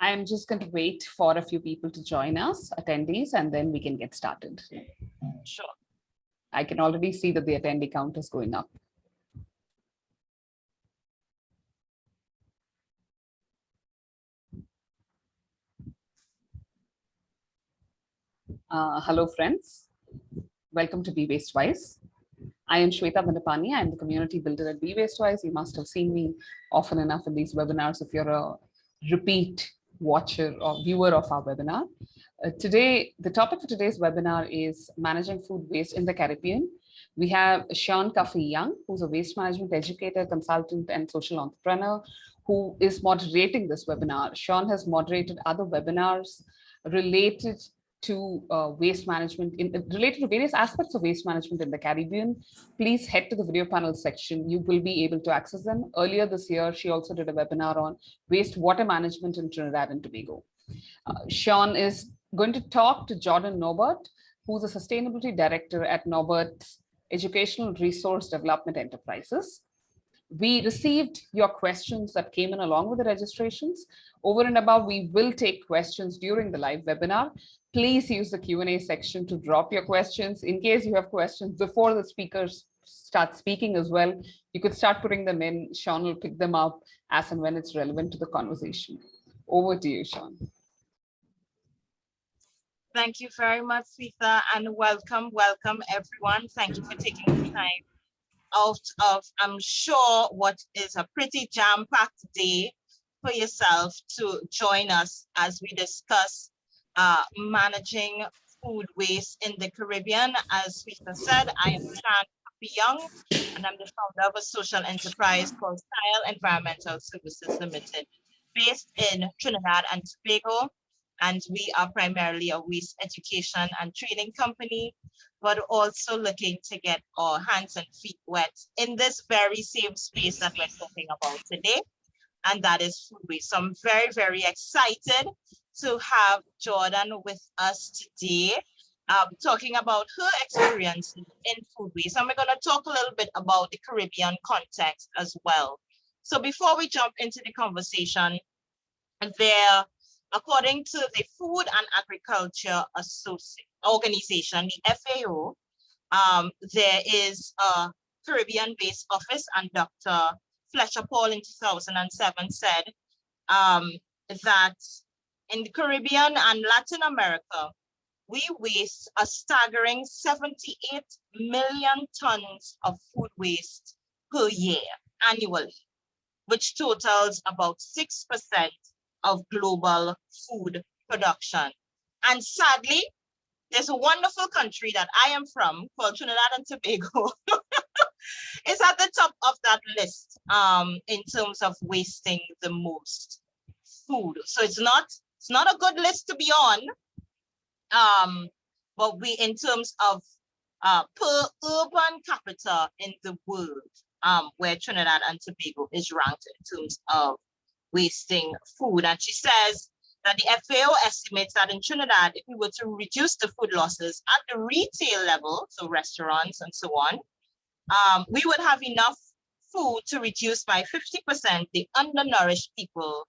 I'm just going to wait for a few people to join us, attendees, and then we can get started. Sure. I can already see that the attendee count is going up. Uh, hello, friends. Welcome to Be Waste Wise. I am Shweta Mandapani. I'm the community builder at Be Waste Wise. You must have seen me often enough in these webinars if you're a repeat watcher or viewer of our webinar. Uh, today, the topic for today's webinar is managing food waste in the Caribbean. We have Sean Cuffy Young, who's a waste management educator, consultant, and social entrepreneur, who is moderating this webinar. Sean has moderated other webinars related to uh, waste management in related to various aspects of waste management in the Caribbean, please head to the video panel section. You will be able to access them. Earlier this year, she also did a webinar on wastewater management in Trinidad and Tobago. Uh, Sean is going to talk to Jordan Norbert, who's a sustainability director at Norbert's Educational Resource Development Enterprises. We received your questions that came in along with the registrations. Over and above, we will take questions during the live webinar please use the Q&A section to drop your questions. In case you have questions before the speakers start speaking as well, you could start putting them in. Sean will pick them up as and when it's relevant to the conversation. Over to you, Sean. Thank you very much, Sita, and welcome, welcome everyone. Thank you for taking the time out of, I'm sure, what is a pretty jam-packed day for yourself to join us as we discuss uh, managing food waste in the Caribbean. As Rita said, I am Sean Young, and I'm the founder of a social enterprise called Style Environmental Services Limited, based in Trinidad and Tobago. And we are primarily a waste education and training company, but also looking to get our hands and feet wet in this very same space that we're talking about today, and that is food waste. So I'm very, very excited to have Jordan with us today, um, talking about her experience in food waste. And we're going to talk a little bit about the Caribbean context as well. So before we jump into the conversation, there, according to the Food and Agriculture Organization, the FAO, um, there is a Caribbean-based office, and Dr. Fletcher Paul in 2007 said um, that in the Caribbean and Latin America, we waste a staggering 78 million tons of food waste per year annually, which totals about 6% of global food production. And sadly, there's a wonderful country that I am from called Trinidad and Tobago. it's at the top of that list um, in terms of wasting the most food. So it's not it's not a good list to be on. Um, but we, in terms of uh, per urban capita in the world, um, where Trinidad and Tobago is ranked in terms of wasting food. And she says that the FAO estimates that in Trinidad, if we were to reduce the food losses at the retail level, so restaurants and so on, um, we would have enough food to reduce by 50% the undernourished people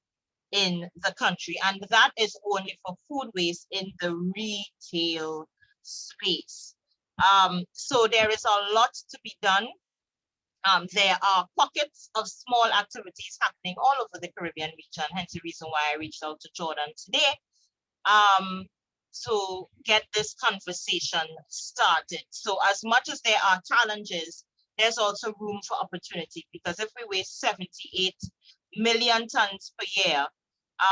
in the country. And that is only for food waste in the retail space. Um, so there is a lot to be done. Um, there are pockets of small activities happening all over the Caribbean region, hence the reason why I reached out to Jordan today um, to get this conversation started. So as much as there are challenges, there's also room for opportunity because if we waste 78 million tons per year,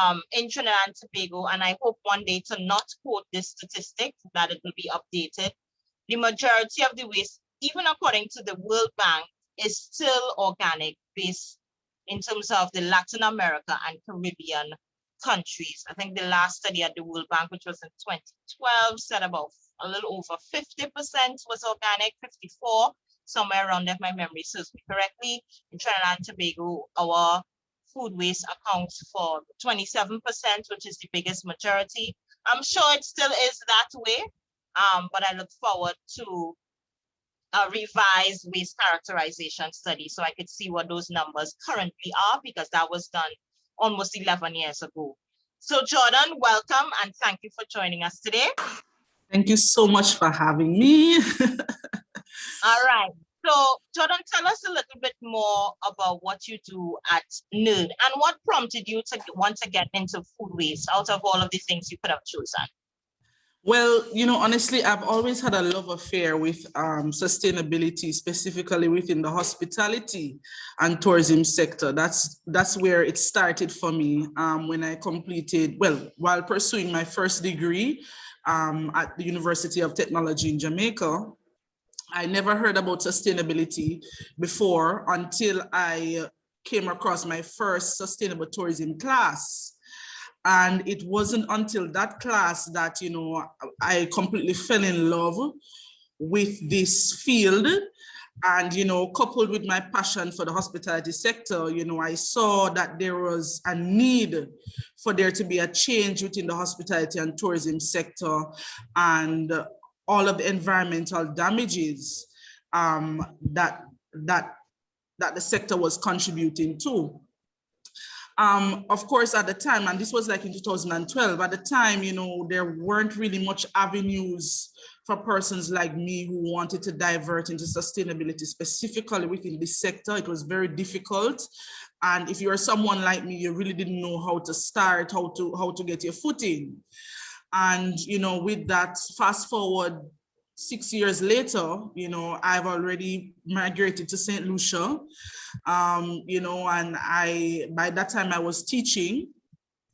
um, in Trinidad and Tobago, and I hope one day to not quote this statistic, that it will be updated. The majority of the waste, even according to the World Bank, is still organic based in terms of the Latin America and Caribbean countries. I think the last study at the World Bank, which was in 2012, said about a little over 50% was organic, 54, somewhere around if my memory serves me correctly. In Trinidad and Tobago, our food waste accounts for 27%, which is the biggest majority. I'm sure it still is that way, um, but I look forward to a revised waste characterization study so I could see what those numbers currently are because that was done almost 11 years ago. So Jordan, welcome and thank you for joining us today. Thank you so much for having me. All right. So Jordan, tell us a little bit more about what you do at NERD and what prompted you to want to get into food waste out of all of the things you could have chosen. Well, you know, honestly, I've always had a love affair with um, sustainability, specifically within the hospitality and tourism sector. That's that's where it started for me um, when I completed, well, while pursuing my first degree um, at the University of Technology in Jamaica. I never heard about sustainability before until I came across my first sustainable tourism class. And it wasn't until that class that, you know, I completely fell in love with this field. And, you know, coupled with my passion for the hospitality sector, you know, I saw that there was a need for there to be a change within the hospitality and tourism sector and all of the environmental damages um, that, that, that the sector was contributing to. Um, of course, at the time, and this was like in 2012, at the time, you know, there weren't really much avenues for persons like me who wanted to divert into sustainability, specifically within this sector. It was very difficult. And if you're someone like me, you really didn't know how to start, how to, how to get your foot in. And, you know, with that, fast forward six years later, you know, I've already migrated to St. Lucia, um, you know, and I, by that time I was teaching,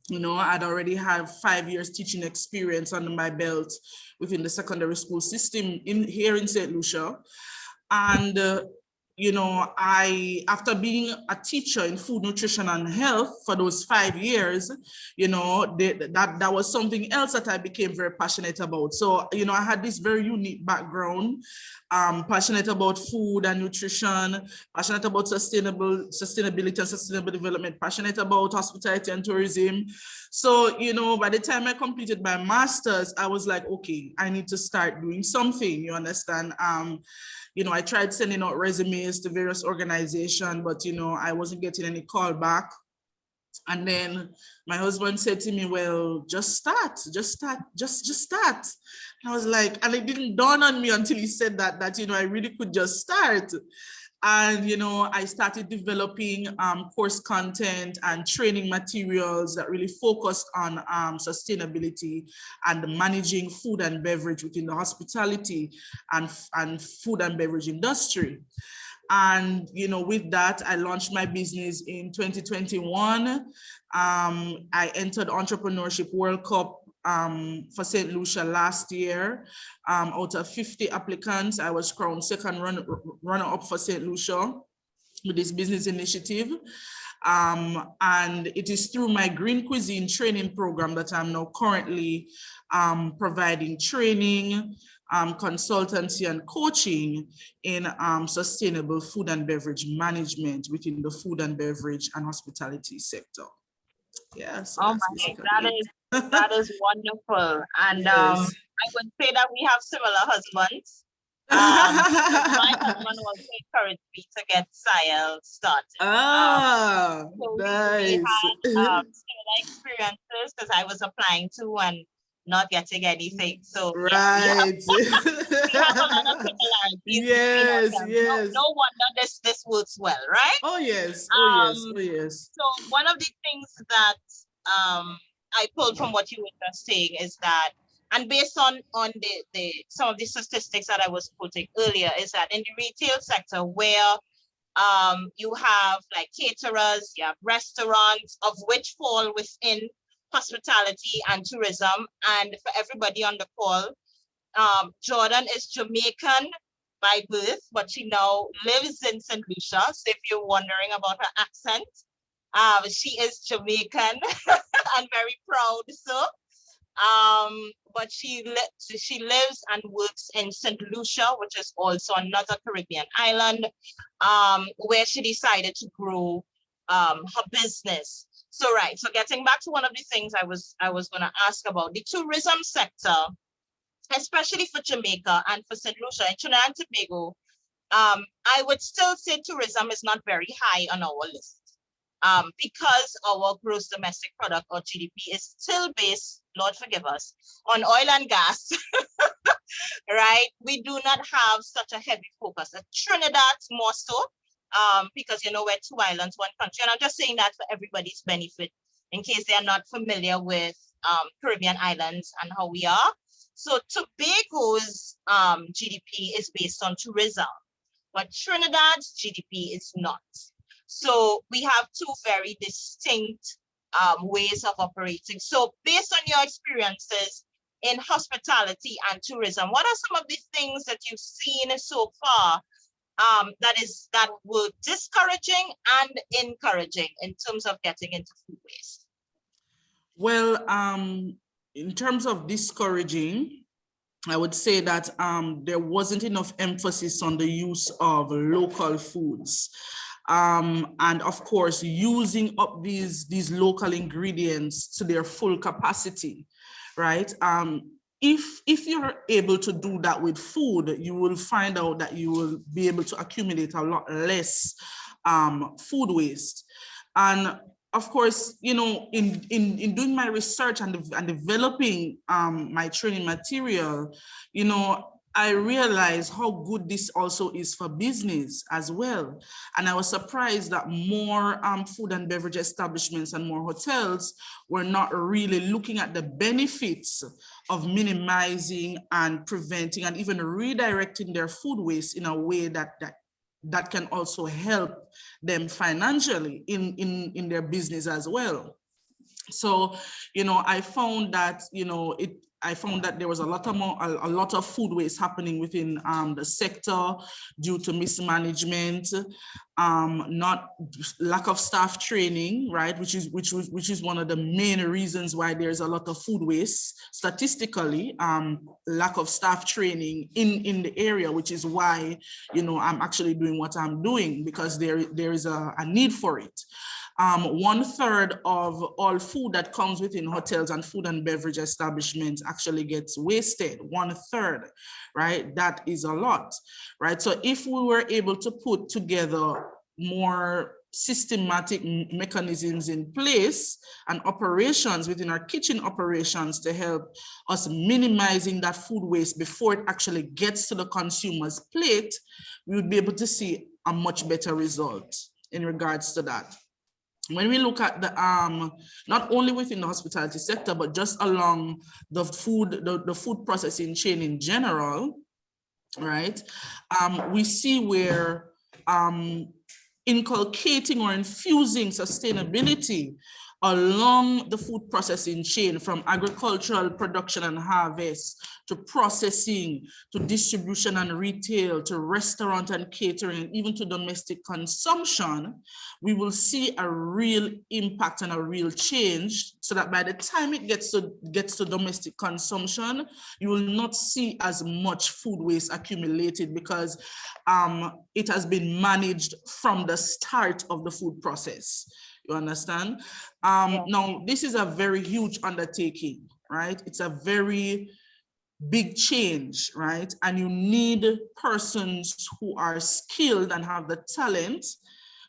you know, I'd already have five years teaching experience under my belt within the secondary school system in here in St. Lucia. And uh, you know, I, after being a teacher in food, nutrition and health for those five years, you know, they, that, that was something else that I became very passionate about. So, you know, I had this very unique background, um, passionate about food and nutrition, passionate about sustainable, sustainability and sustainable development, passionate about hospitality and tourism. So, you know, by the time I completed my master's, I was like, okay, I need to start doing something, you understand? Um, you know, I tried sending out resumes to various organizations, but, you know, I wasn't getting any call back. And then my husband said to me, well, just start, just start, just, just start. And I was like, and it didn't dawn on me until he said that, that, you know, I really could just start. And, you know, I started developing um, course content and training materials that really focused on um, sustainability and managing food and beverage within the hospitality and, and food and beverage industry. And, you know, with that, I launched my business in 2021. Um, I entered Entrepreneurship World Cup um, for St. Lucia last year. Um, out of 50 applicants, I was crowned second run, runner up for St. Lucia with this business initiative. Um, and it is through my Green Cuisine training program that I'm now currently um, providing training, um, consultancy and coaching in um, sustainable food and beverage management within the food and beverage and hospitality sector. Yes. Yeah, so oh my, that is that is wonderful. And um. I would say that we have similar husbands. Um, my husband also encouraged me to get SIAL started. Ah, um, so nice. We, we had um, similar experiences because I was applying to and not getting anything. So right. Yes, we, have, we have a lot of similarities. Yes, yes. No, no, wonder this this works well, right? Oh yes, oh yes, oh yes. So one of the things that um I pulled from what you were just saying is that, and based on on the, the some of the statistics that I was putting earlier, is that in the retail sector where um, you have like caterers, you have restaurants, of which fall within hospitality and tourism. And for everybody on the call, um, Jordan is Jamaican by birth, but she now lives in St. Lucia. So if you're wondering about her accent, um, she is Jamaican and very proud so. Um, but she li she lives and works in St. Lucia, which is also another Caribbean island, um, where she decided to grow um, her business. So right, so getting back to one of the things I was I was going to ask about the tourism sector, especially for Jamaica and for St. Lucia and Trinidad and Tobago, um, I would still say tourism is not very high on our list um, because our gross domestic product or GDP is still based, Lord forgive us, on oil and gas, right? We do not have such a heavy focus. At Trinidad more so, um, because you know we're two islands, one country. And I'm just saying that for everybody's benefit, in case they are not familiar with um, Caribbean islands and how we are. So Tobago's um, GDP is based on tourism, but Trinidad's GDP is not. So we have two very distinct um, ways of operating. So based on your experiences in hospitality and tourism, what are some of the things that you've seen so far um, that is that were discouraging and encouraging in terms of getting into food waste? Well, um, in terms of discouraging, I would say that um, there wasn't enough emphasis on the use of local foods. Um, and of course, using up these, these local ingredients to their full capacity, right? Um, if, if you're able to do that with food, you will find out that you will be able to accumulate a lot less um, food waste. And of course, you know, in, in, in doing my research and, and developing um, my training material, you know, I realized how good this also is for business as well. And I was surprised that more um, food and beverage establishments and more hotels were not really looking at the benefits of minimizing and preventing and even redirecting their food waste in a way that, that that can also help them financially in, in, in their business as well. So, you know, I found that, you know, it I found that there was a lot of more, a, a lot of food waste happening within um, the sector due to mismanagement, um, not lack of staff training, right? Which is which was which is one of the main reasons why there's a lot of food waste statistically, um, lack of staff training in in the area, which is why you know I'm actually doing what I'm doing because there there is a, a need for it. Um, one third of all food that comes within hotels and food and beverage establishments actually gets wasted, one third, right? That is a lot, right? So if we were able to put together more systematic mechanisms in place and operations within our kitchen operations to help us minimizing that food waste before it actually gets to the consumer's plate, we would be able to see a much better result in regards to that when we look at the um not only within the hospitality sector but just along the food the, the food processing chain in general right um we see where um inculcating or infusing sustainability along the food processing chain from agricultural production and harvest to processing to distribution and retail to restaurant and catering even to domestic consumption we will see a real impact and a real change so that by the time it gets to gets to domestic consumption you will not see as much food waste accumulated because um, it has been managed from the start of the food process you understand? Um, yeah. Now, this is a very huge undertaking, right? It's a very big change, right? And you need persons who are skilled and have the talent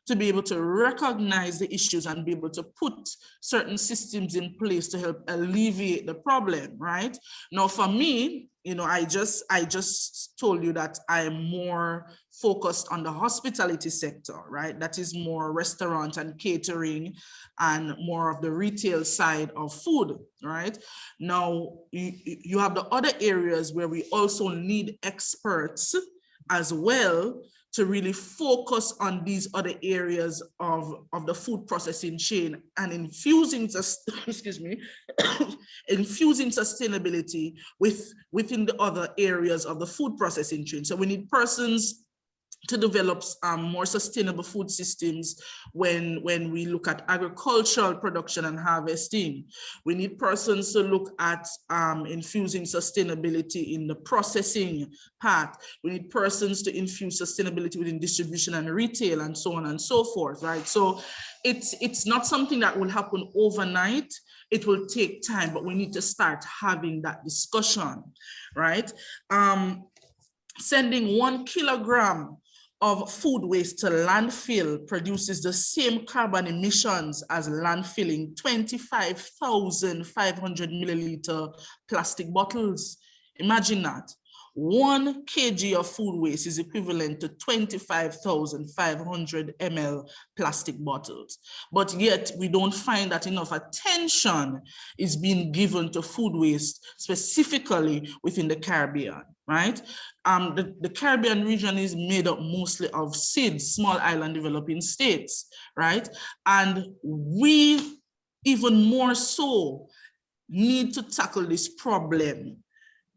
to be able to recognize the issues and be able to put certain systems in place to help alleviate the problem, right? Now, for me, you know, I just I just told you that I am more focused on the hospitality sector, right? That is more restaurant and catering and more of the retail side of food, right? Now, you, you have the other areas where we also need experts as well to really focus on these other areas of, of the food processing chain and infusing, excuse me, infusing sustainability with within the other areas of the food processing chain. So we need persons to develop um, more sustainable food systems when, when we look at agricultural production and harvesting. We need persons to look at um, infusing sustainability in the processing part. We need persons to infuse sustainability within distribution and retail and so on and so forth, right? So it's, it's not something that will happen overnight. It will take time, but we need to start having that discussion, right? Um, sending one kilogram of food waste to landfill produces the same carbon emissions as landfilling 25,500 milliliter plastic bottles. Imagine that. One kg of food waste is equivalent to 25,500 ml plastic bottles. But yet we don't find that enough attention is being given to food waste, specifically within the Caribbean, right? Um, the, the Caribbean region is made up mostly of SIDS, small island developing states, right? And we even more so need to tackle this problem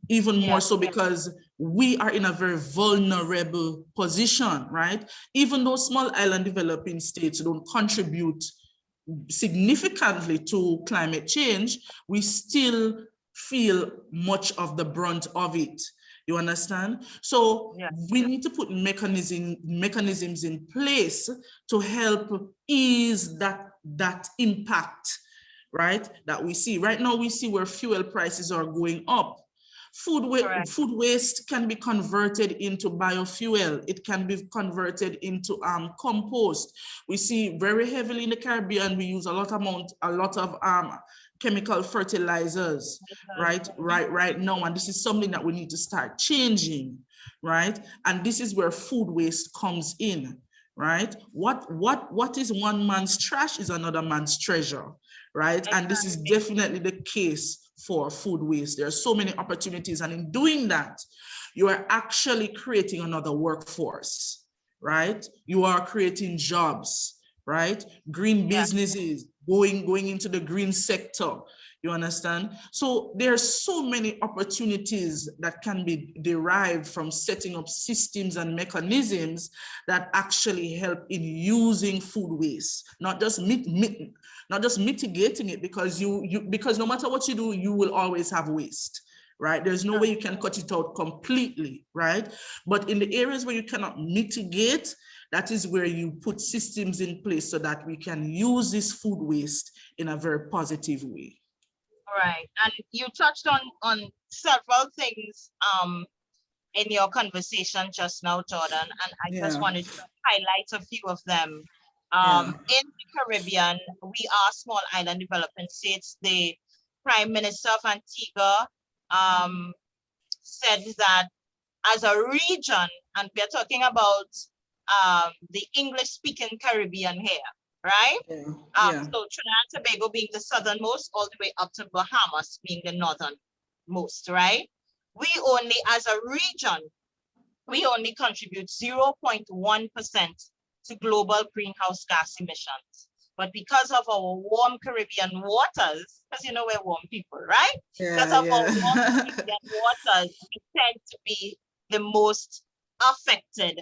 even Yeah. more so because we are in a very vulnerable position, right? Even though small island developing states don't contribute significantly to climate change, we still feel much of the brunt of it. You understand? So Yeah. we need to put mechanism, mechanisms in place to help ease that, that impact, right? That we see. Right now, we see where fuel prices are going up. Food, wa- food waste can be converted into biofuel. It can be converted into um, compost. We see very heavily in the Caribbean, we use a lot amount, a lot of um, chemical fertilizers, right, right, right now. And this is something that we need to start changing, right? And this is where food waste comes in, right? What, what, what is one man's trash is another man's treasure, right? And this is definitely the case for food waste. There are so many opportunities. And in doing that, you are actually creating another workforce, right? You are creating jobs, right? Green businesses, going, going into the green sector. You understand? So there are so many opportunities that can be derived from setting up systems and mechanisms that actually help in using food waste, not just not just mitigating it because you you because no matter what you do, you will always have waste. Right? There's no way you can cut it out completely, right? But in the areas where you cannot mitigate, that is where you put systems in place so that we can use this food waste in a very positive way. All right. and you touched on on several things um in your conversation just now, Jordan, and I just wanted to highlight a few of them. Um, in the Caribbean, we are small island development states. The Prime Minister of Antigua um said that as a region, and we're talking about um the English speaking Caribbean here, right? Yeah. Um, yeah. so Trinidad and Tobago being the southernmost, all the way up to Bahamas being the northernmost, right? We only, as a region, we only contribute 0.1% to global greenhouse gas emissions. But because of our warm Caribbean waters, because you know we're warm people, right? Because Yeah, of our warm. Caribbean waters, we tend to be the most affected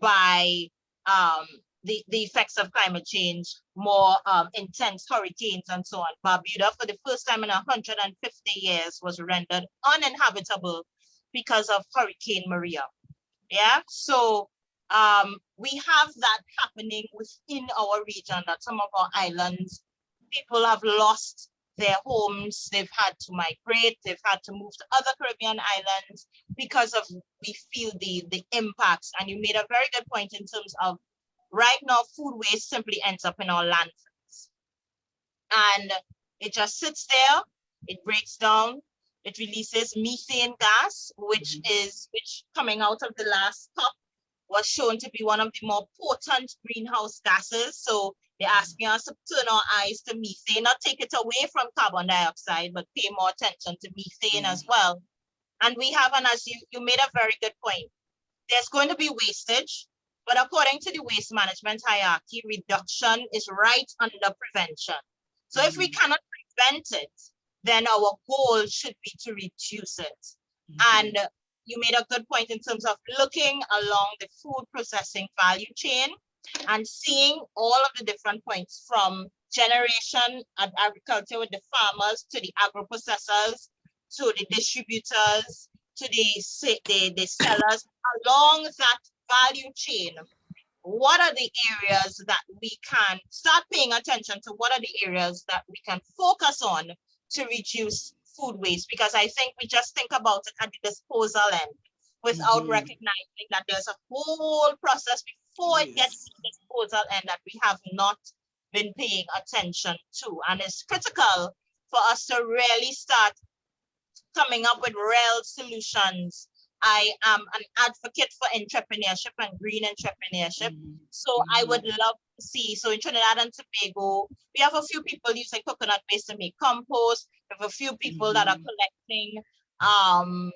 by um, the, the effects of climate change, more um, intense hurricanes and so on. Barbuda, for the first time in 150 years, was rendered uninhabitable because of Hurricane Maria. Yeah, so um, we have that happening within our region that some of our islands, people have lost their homes, they've had to migrate, they've had to move to other Caribbean islands because of we feel the the impacts. And you made a very good point in terms of right now food waste simply ends up in our landfills. And it just sits there, it breaks down, it releases methane gas, which mm-hmm. is which coming out of the last COP was shown to be one of the more potent greenhouse gases. So they're asking us to turn our eyes to methane, not take it away from carbon dioxide, but pay more attention to methane as mm. well. And we have, and as you, you made a very good point, there's going to be wastage, but according to the waste management hierarchy, reduction is right under prevention. So if we mm. cannot prevent it, then our goal should be to reduce it. Mm-hmm. And you made a good point in terms of looking along the food processing value chain and seeing all of the different points from generation and agriculture with the farmers to the agro processors to the distributors to the, the, the sellers along that value chain. What are the areas that we can start paying attention to? What are the areas that we can focus on to reduce food waste? Because I think we just think about it at the disposal end. without Mhm. recognizing that there's a whole process before it gets Yes. to disposal and that we have not been paying attention to. And it's critical for us to really start coming up with real solutions. I am an advocate for entrepreneurship and green entrepreneurship. Mhm. So I Mhm. would love see, so in Trinidad and Tobago, we have a few people using coconut waste to make compost. We have a few people that are Mhm. collecting um,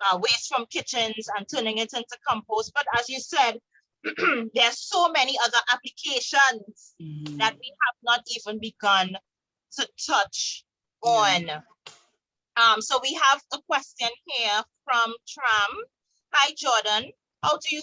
uh, waste from kitchens and turning it into compost. But as you said, there are so many other applications that Mhm. we have not even begun to touch Yeah. on. Um, so we have a question here from Tram. Hi, Jordan. How do you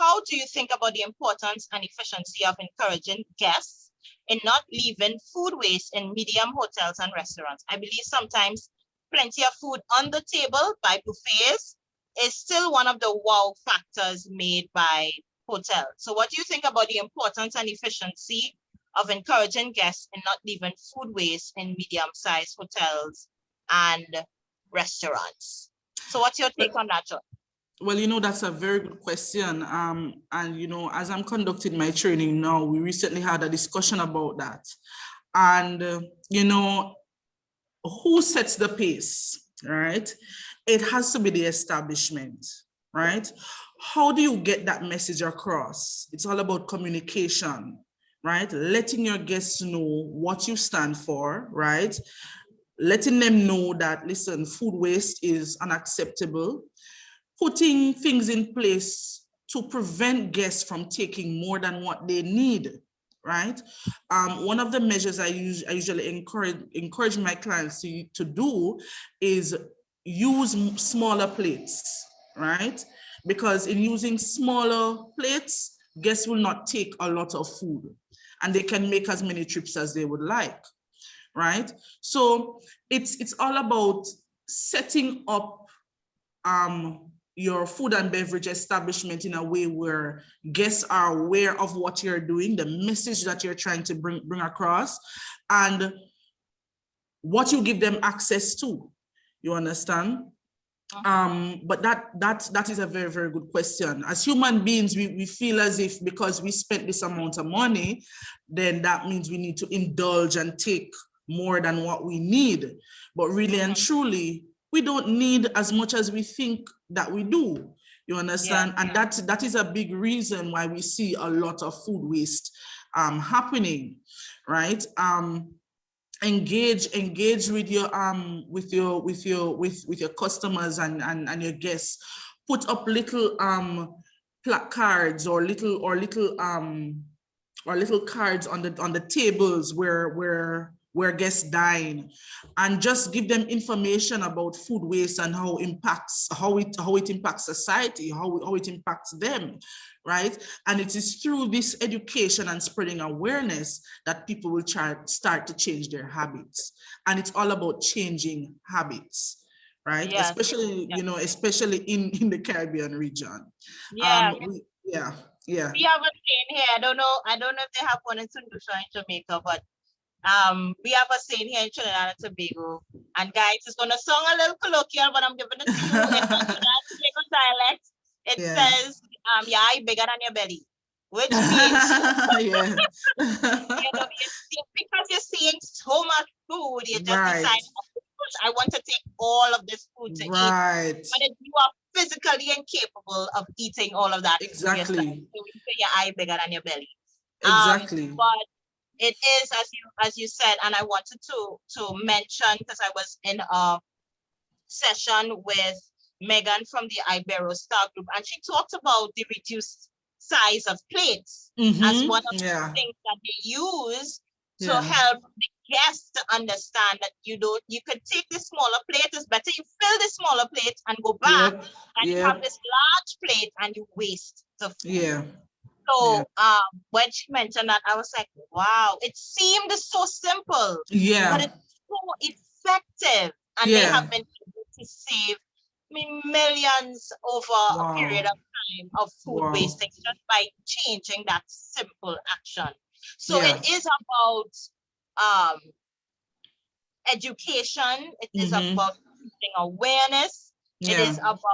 how do you think about the importance and efficiency of encouraging guests in not leaving food waste in medium hotels and restaurants? I believe sometimes plenty of food on the table by buffets is still one of the wow factors made by hotels. So what do you think about the importance and efficiency of encouraging guests in not leaving food waste in medium-sized hotels and restaurants? So what's your take on that, Jordan? Well, you know, that's a very good question. Um, and you know, as I'm conducting my training now, we recently had a discussion about that. And uh, you know, who sets the pace, right? It has to be the establishment, right? How do you get that message across? It's all about communication, right? Letting your guests know what you stand for, right? Letting them know that, listen, food waste is unacceptable putting things in place to prevent guests from taking more than what they need, right? Um, one of the measures I, use, I usually encourage, encourage my clients to, to do is use smaller plates, right? Because in using smaller plates, guests will not take a lot of food and they can make as many trips as they would like, right? So it's, it's all about setting up um, your food and beverage establishment in a way where guests are aware of what you're doing, the message that you're trying to bring, bring across, and what you give them access to. You understand? Um, but that that that is a very, very good question. As human beings, we, we feel as if because we spent this amount of money, then that means we need to indulge and take more than what we need. But really and truly, we don't need as much as we think that we do. You understand? And that that is a big reason why we see a lot of food waste um, happening, right? Um, engage engage with your um with your with your with with your customers and and, and your guests put up little um placards or little or little um or little cards on the on the tables where where where guests dine and just give them information about food waste and how impacts how it how it impacts society how, how it impacts them right and it is through this education and spreading awareness that people will try start to change their habits and it's all about changing habits right Yes, especially yes. you know especially in in the caribbean region Yeah, um we, yeah yeah we have a saying here. I don't know. I don't know if they have one in. Lucia in Jamaica, but um, we have a saying here in Trinidad and Tobago. And guys, it's gonna sound a little colloquial, but I'm giving it to you in Tobago dialect. It Yeah. says, um, your eye bigger than your belly, which means you know, you because you're seeing so much food, you just Right. decide, "Oh, I want to take all of this food to eat. right But if you are physically incapable of eating all of that, Exactly. say your eye bigger than your belly. Um, exactly but it is as you as you said, and I wanted to to mention because I was in a session with Megan from the Iberostar Group, and she talked about the reduced size of plates as Mhm, one of yeah the things that they use to Yeah. help the guests to understand that you don't you could take the smaller plate. It's better you fill the smaller plate and go back, Yep, and you have this large plate and you waste the food. yeah So um, when she mentioned that, I was like, wow, it seemed so simple, Yeah. but it's so effective. And they have been able to save I mean, millions over a period of time of food Wow. wasting just by changing that simple action. So Yeah. it is about um, education, it is Mhm. about awareness, it is about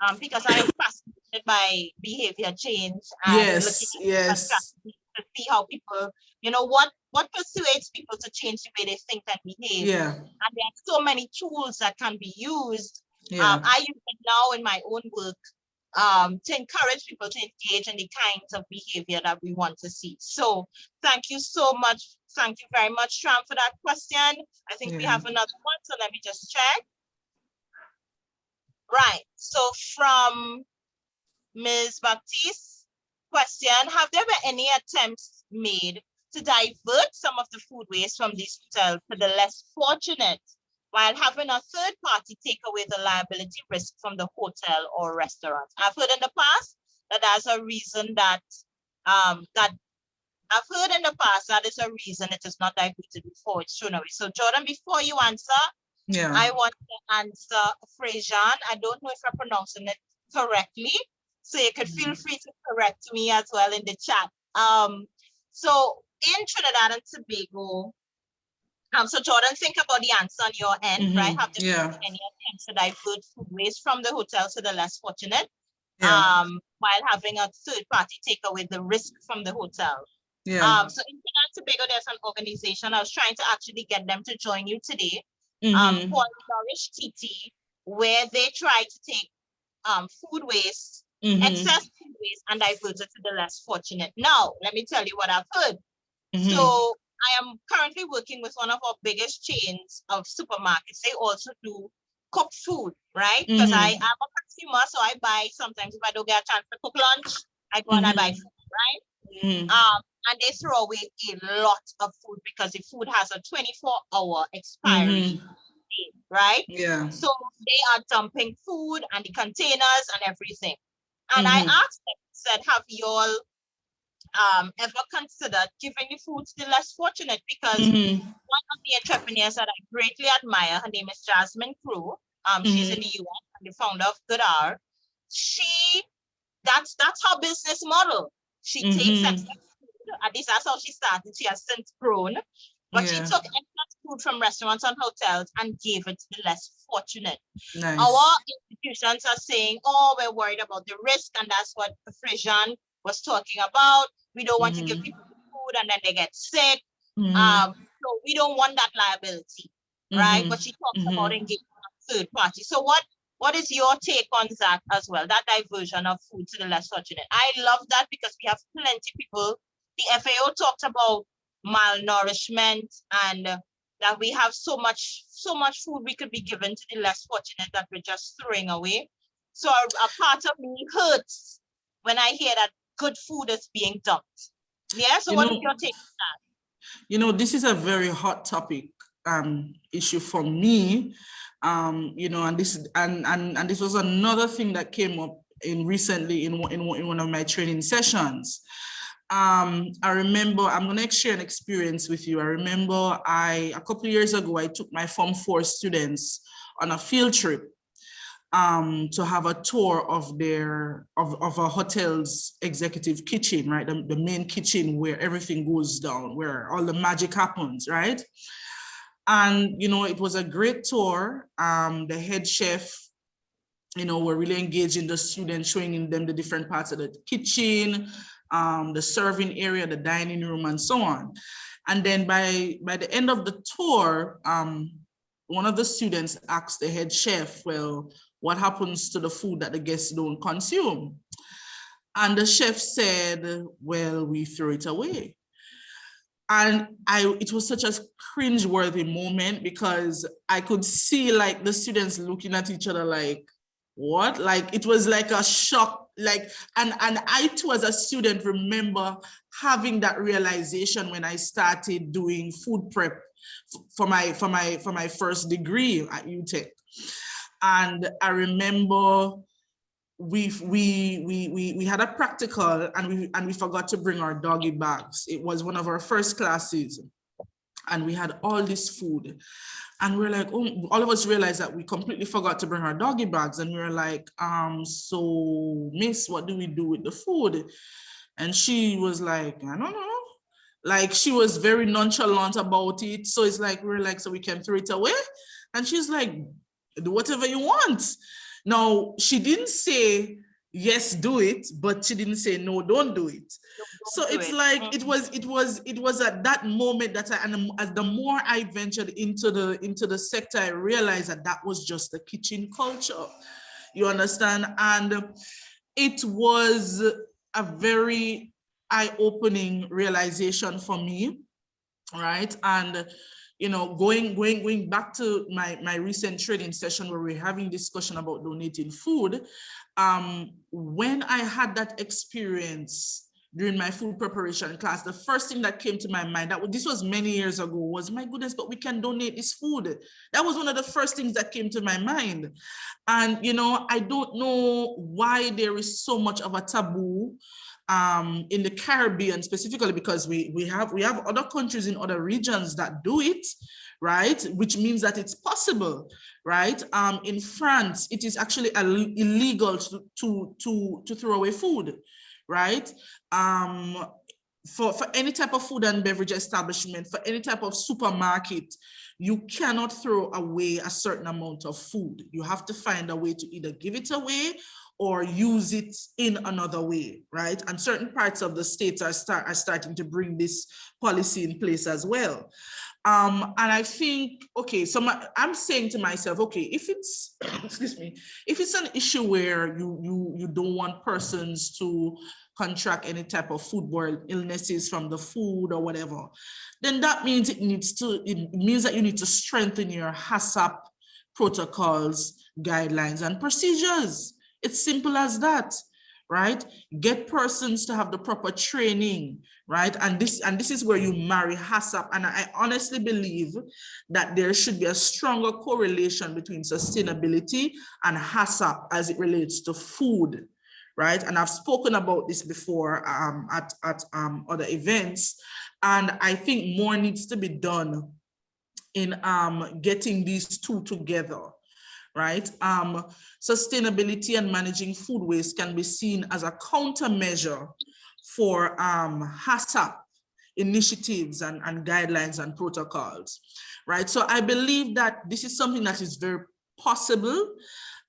um, because I am fascinated by behavior change and Yes, yes. to see how people, you know, what what persuades people to change the way they think and behave. Yeah, And there are so many tools that can be used. yeah. Um, I use it now in my own work um, to encourage people to engage in the kinds of behavior that we want to see. So thank you so much. Thank you very much, Tram, for that question. I think we have another one, so let me just check. Right, so from Ms. Baptiste, question, have there been any attempts made to divert some of the food waste from these hotels to the less fortunate while having a third party take away the liability risk from the hotel or restaurant? I've heard in the past that that's a reason that um that I've heard in the past that is a reason it is not diverted before it's thrown away. So Jordan, before you answer, Yeah, I want to answer Frejan. I don't know if I'm pronouncing it correctly. So you could feel free to correct me as well in the chat. Um, so in Trinidad and Tobago, um, so Jordan, think about the answer on your end, right? Mhm, Have there yeah. been any attempts to divert food waste from the hotel to the less fortunate? yeah, Um, while having a third party take away the risk from the hotel. yeah. Um, so in Trinidad and Tobago, there's an organization. I was trying to actually get them to join you today um, Mhm, called Nourish TT, where they try to take um, food waste, mhm, excess food waste, and divert it to the less fortunate. Now, let me tell you what I've heard. mhm. So I am currently working with one of our biggest chains of supermarkets. They also do cooked food, right? Because I Mhm. am a consumer, so I buy sometimes if I don't get a chance to cook lunch, I go and I buy Mhm. food, right? Mhm, Um, and they throw away a lot of food because the food has a 24 hour expiry date, right? Yeah, So they are dumping food and the containers and everything. And I Mhm. asked them, said, have you all um, ever considered giving the food to the less fortunate? Because mhm, one of the entrepreneurs that I greatly admire, her name is Jasmine Crowe. Um, she's in the US and the founder of Goodr. She, that's that's her business model. She takes Mhm. excess food, at least that's how she started. She has since grown, but she took excess food from restaurants and hotels and gave it to the less fortunate. nice. Our institutions are saying, oh, we're worried about the risk, and that's what Frijan was talking about. We don't want to give Mhm. people food and then they get sick. Mhm, Um, so we don't want that liability, right? mhm. But she talks about mhm. engaging a third party. So what what is your take on that as well? That diversion of food to the less fortunate. I love that because we have plenty people. The FAO talked about malnourishment and uh, that we have so much so much food we could be given to the less fortunate that we're just throwing away. So a, a part of me hurts when I hear that good food is being dumped. Yeah. So You what is know, your take? on that You know, this is a very hot topic um, issue for me. Um, you know, and this and, and and this was another thing that came up in recently in in, in one of my training sessions. Um, I remember I'm gonna share an experience with you. I remember I a couple years ago I took my Form Four students on a field trip um, to have a tour of their of, of a hotel's executive kitchen, right? The, the main kitchen where everything goes down, where all the magic happens, right? And you know, it was a great tour. Um, the head chef, you know, were really engaging the students, showing them the different parts of the kitchen, um, the serving area, the dining room, and so on. And then by by the end of the tour, um, one of the students asked the head chef, well, what happens to the food that the guests don't consume? And the chef said, well, we throw it away. And I, it was such a cringe-worthy moment because I could see like the students looking at each other like, what? Like it was like a shock, like, and, and I too as a student remember having that realization when I started doing food prep for my, for my, for my first degree at UTech. And I remember we we we we we had a practical and we and we forgot to bring our doggy bags. It was one of our first classes, and we had all this food, and we are like, oh, all of us realized that we completely forgot to bring our doggy bags, and we were like, um, so Miss, what do we do with the food? And she was like, I don't know. Like she was very nonchalant about it. So it's like, we we're like, so we can throw it away. And she's like, do whatever you want Now, she didn't say, yes, do it, but she didn't say, no, don't do it. So do it's it. like, it Mhm. was, it was, it was at that moment that I, and as the more I ventured into the, into the sector, I realized that that was just the kitchen culture. You understand? And it was a very eye-opening realization for me, right? And you know, going going going back to my my recent trading session where we're having discussion about donating food, um, when I had that experience during my food preparation class, the first thing that came to my mind that this was many years ago was my goodness, but we can donate this food. That was one of the first things that came to my mind. And you know, I don't know why there is so much of a taboo um, in the Caribbean specifically because we we have we have other countries in other regions that do it, right? Which means that it's possible, right? Um, in France, it is actually illegal to to to to throw away food, right? Um, for, for any type of food and beverage establishment, for any type of supermarket, you cannot throw away a certain amount of food. You have to find a way to either give it away or use it in another way, right? And certain parts of the states are start are starting to bring this policy in place as well. Um, and I think, okay, so my, I'm saying to myself, okay, if it's, excuse me, if it's an issue where you you you don't want persons to contract any type of foodborne illnesses from the food or whatever, then that means it needs to, it means that you need to strengthen your HACCP protocols, guidelines, and procedures. It's simple as that, right? Get persons to have the proper training, right? And this and this is where you marry HACCP. And I honestly believe that there should be a stronger correlation between sustainability and HACCP as it relates to food, right? And I've spoken about this before um, at, at um, other events. And I think more needs to be done in um, getting these two together, right? Um, sustainability and managing food waste can be seen as a countermeasure for um, HACCP initiatives and, and guidelines and protocols, right? So I believe that this is something that is very possible.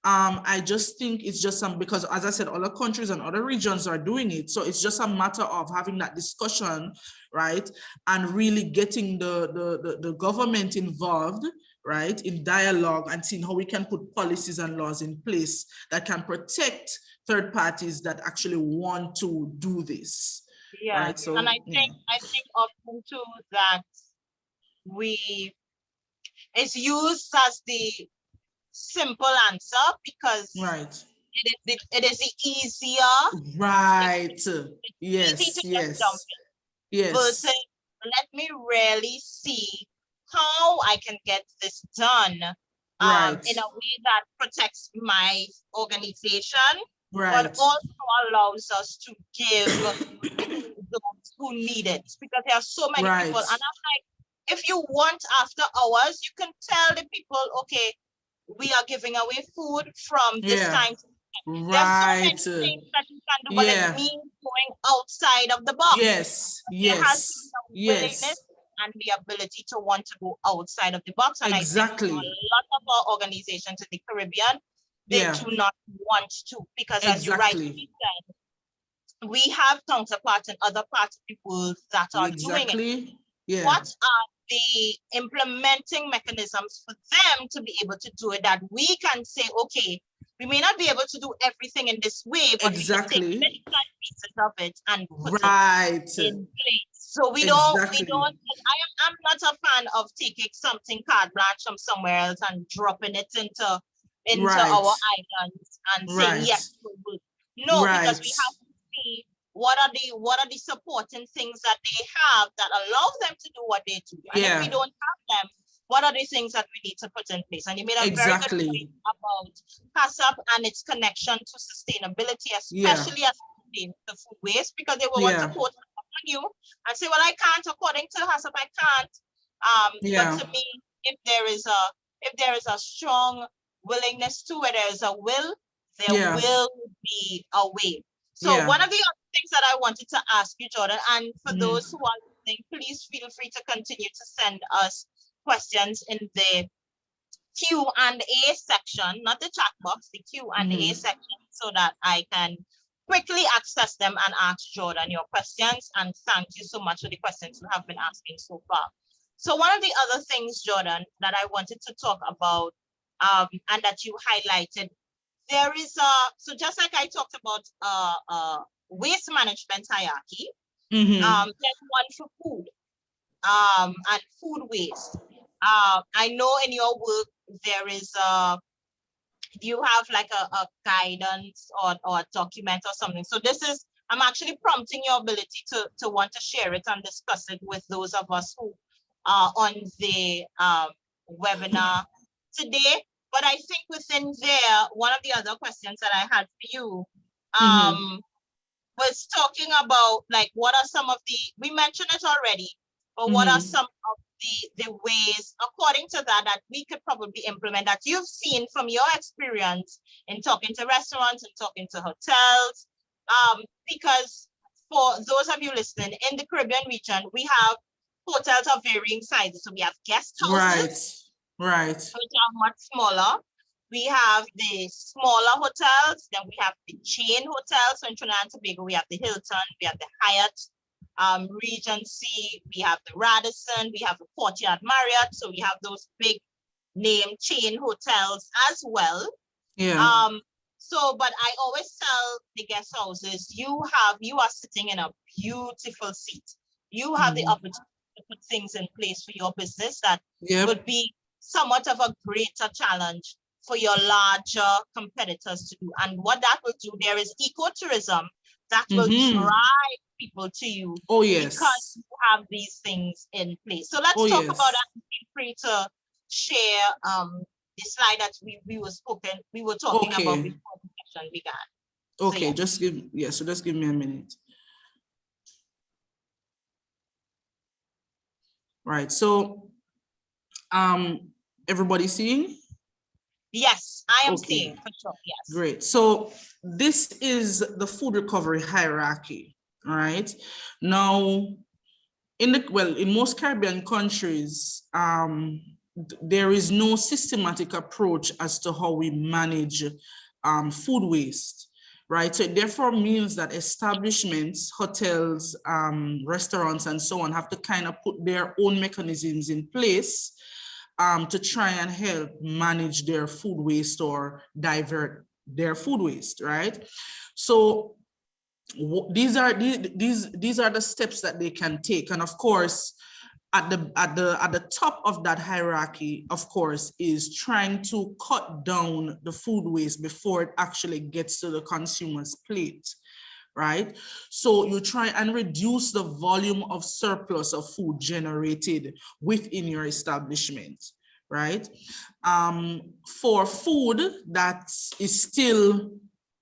Um, I just think it's just some, because as I said, other countries and other regions are doing it. So it's just a matter of having that discussion, right? And really getting the, the, the, the government involved, right, in dialogue and seeing how we can put policies and laws in place that can protect third parties that actually want to do this. Yeah, Right, so, and I yeah. think, I think often too that we, it's used as the simple answer because Right, it is, the- it is the easier, right, yes, to yes, jump yes, versus let me really see how I can get this done um, Right. in a way that protects my organization, right, but also allows us to give those who need it because there are so many people. And I'm like, if you want after hours, you can tell the people, okay, we are giving away food from this Yeah. time. to There are so right, many things that you can do, but yeah. it means going outside of the box. yes, There has to yes, yes. And the ability to want to go outside of the box. And I Exactly. think a lot of our organizations in the Caribbean, they Yeah. do not want to, because as you rightly said, we have counterparts in other parts of the world that are doing it. Exactly, yeah, What are the implementing mechanisms for them to be able to do it that we can say, okay, we may not be able to do everything in this way, but we Exactly. can take pieces of it and put it right, in place. So we don't, we don't, I am, I'm not a fan of taking something carte blanche from somewhere else and dropping it into, into Right. our islands and saying, Right. yes, we will. No, because we have to see what are the, what are the supporting things that they have that allow them to do what they do. And if we don't have them, what are the things that we need to put in place? And you made a very good point about HACCP and its connection to sustainability, Yeah. especially as it pertains to food waste, because they were Yeah. to quote on you and say, well, I can't, according to HACCP, I can't. Um, Yeah. but to me, if there is a, if there is a strong willingness to, where there is a will, there Yeah. will be a way. So Yeah. one of the other things that I wanted to ask you, Jordan, and for Mhm. those who are listening, please feel free to continue to send us questions in the Q and A section, not the chat box, the Q and A Mhm. section, so that I can quickly access them and ask Jordan your questions. And thank you so much for the questions you have been asking so far. So one of the other things, Jordan, that I wanted to talk about um, and that you highlighted, there is a, so just like I talked about uh, uh, waste management hierarchy, Mhm. um, there's one for food um, and food waste. Uh, I know in your work there is a you have like a, a guidance or, or a document or something. So this is I'm actually prompting your ability to to want to share it and discuss it with those of us who are on the um, webinar today. But I think within there, one of the other questions that I had for you um, Mhm. was talking about like what are some of the we mentioned it already, but what are Mhm. some of the the ways according to that that we could probably implement that you've seen from your experience in talking to restaurants and talking to hotels um because for those of you listening in the caribbean region we have hotels of varying sizes so we have guest houses Right, right. which are much smaller. We have the smaller hotels, then we have the chain hotels. So in Trinidad and Tobago, we have the Hilton, we have the Hyatt, um, Regency, we have the Radisson, we have the Courtyard Marriott. So we have those big name chain hotels as well. Yeah. Um, so, but I always tell the guest houses, you have, you are sitting in a beautiful seat. You have the Mhm. opportunity to put things in place for your business that Yep. would be somewhat of a greater challenge for your larger competitors to do. And what that will do, there is ecotourism that will Mhm. drive people to you Oh, yes. because you have these things in place. So let's Oh, talk yes. about that. Feel free to share um the slide that we, we were spoken, we were talking about before the session began. Okay, yeah. just give, yeah, so just give me a minute. Right, so, um, everybody seeing? Yes, I am Okay. seeing for sure, yes. Great. So this is the food recovery hierarchy, right? Now, in the, well, in most Caribbean countries, um, there is no systematic approach as to how we manage um, food waste, right? So it therefore means that establishments, hotels, um, restaurants, and so on have to kind of put their own mechanisms in place um, to try and help manage their food waste or divert their food waste, right? So these are these these are the steps that they can take, and of course, at the at the at the top of that hierarchy, of course, is trying to cut down the food waste before it actually gets to the consumer's plate right? So you try and reduce the volume of surplus of food generated within your establishment, right? Um, for food that is still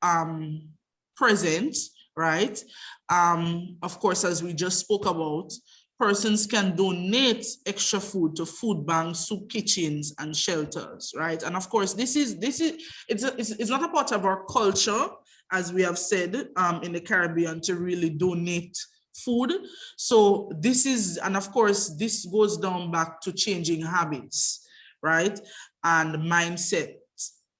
um, present, right? Um, of course, as we just spoke about, persons can donate extra food to food banks, soup kitchens, and shelters, right? And of course, this is this is it's a, it's, it's not a part of our culture, as we have said um, in the Caribbean, to really donate food. So this is, and of course, this goes down back to changing habits, right? And mindset,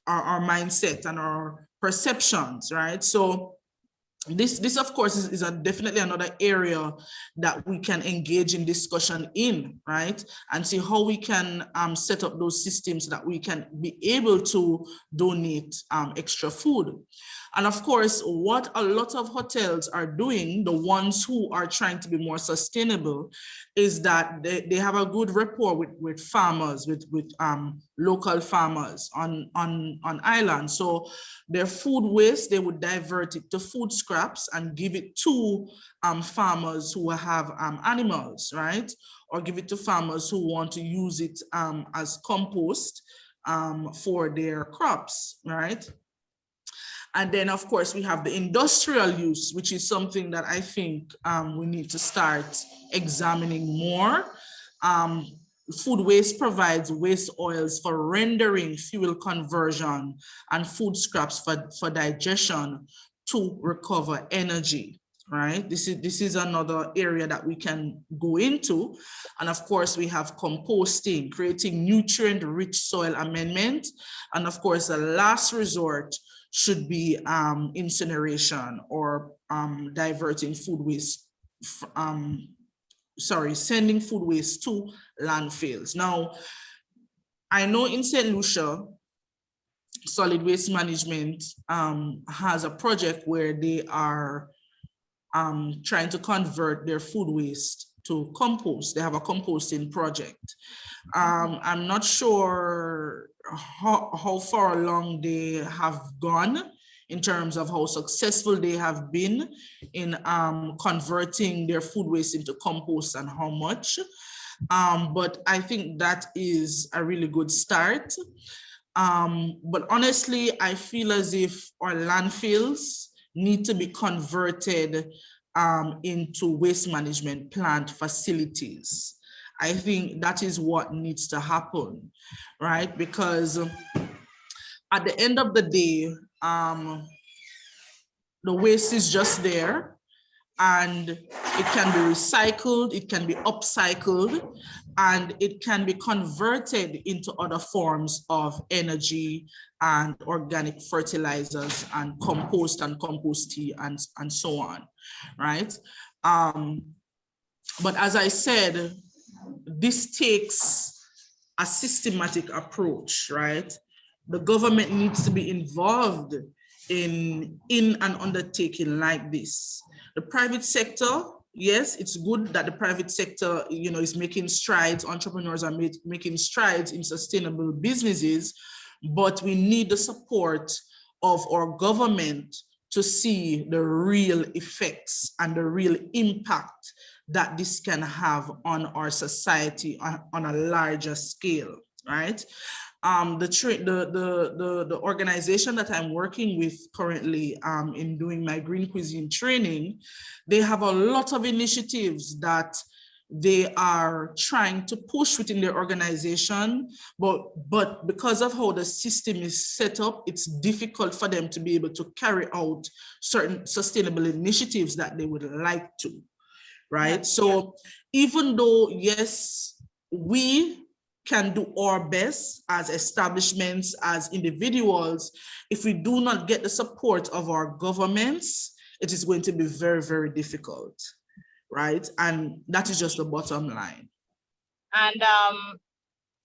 our, our mindset and our perceptions, right? So this, this of course is, is a definitely another area that we can engage in discussion in, right? And see how we can um, set up those systems that we can be able to donate um, extra food. And of course, what a lot of hotels are doing, the ones who are trying to be more sustainable, is that they, they have a good rapport with, with farmers, with, with um, local farmers on, on, on island. So their food waste, they would divert it to food scraps and give it to um, farmers who have um, animals, right? Or give it to farmers who want to use it um, as compost um, for their crops, right? And then, of course, we have the industrial use, which is something that I think um, we need to start examining more. Um, food waste provides waste oils for rendering, fuel conversion, and food scraps for, for digestion to recover energy, right? This is, this is another area that we can go into. And of course, we have composting, creating nutrient-rich soil amendment. And of course, the last resort should be um, incineration or um, diverting food waste, um, sorry, sending food waste to landfills. Now, I know in St. Lucia, solid waste management um, has a project where they are um, trying to convert their food waste to compost. They have a composting project. Um, I'm not sure how, how far along they have gone in terms of how successful they have been in um, converting their food waste into compost and how much. Um, but I think that is a really good start. Um, but honestly, I feel as if our landfills need to be converted um, into waste management plant facilities. I think that is what needs to happen, right? Because at the end of the day, um, the waste is just there and it can be recycled, it can be upcycled, and it can be converted into other forms of energy and organic fertilizers and compost and compost tea and, and so on, right? Um, but as I said, this takes a systematic approach, right? The government needs to be involved in, in an undertaking like this. The private sector, yes, it's good that the private sector, you know, is making strides, entrepreneurs are make, making strides in sustainable businesses, but we need the support of our government to see the real effects and the real impact that this can have on our society on, on a larger scale, right? Um, the, the, the, the, the organization that I'm working with currently um, in doing my green cuisine training, they have a lot of initiatives that they are trying to push within their organization, but, but because of how the system is set up, it's difficult for them to be able to carry out certain sustainable initiatives that they would like to, right? Yeah. So even though, yes, we can do our best as establishments, as individuals, if we do not get the support of our governments, it is going to be very, very difficult right? And that is just the bottom line. And um,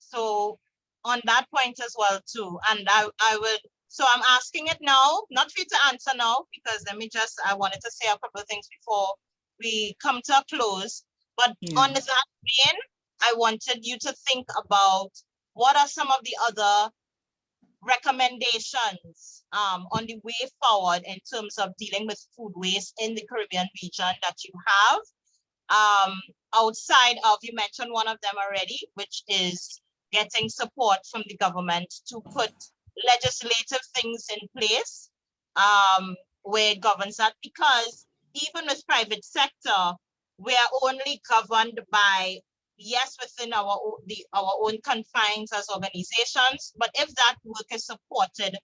so on that point as well too, and I, I would, so I'm asking it now, not for you to answer now, because let me just, I wanted to say a couple of things before we come to a close. But Yeah. on that vein, I wanted you to think about what are some of the other recommendations um, on the way forward in terms of dealing with food waste in the Caribbean region that you have. Um, outside of, you mentioned one of them already, which is getting support from the government to put legislative things in place um, where it governs that, because even with private sector, we are only governed by, yes, within our, the, our own confines as organizations, but if that work is supported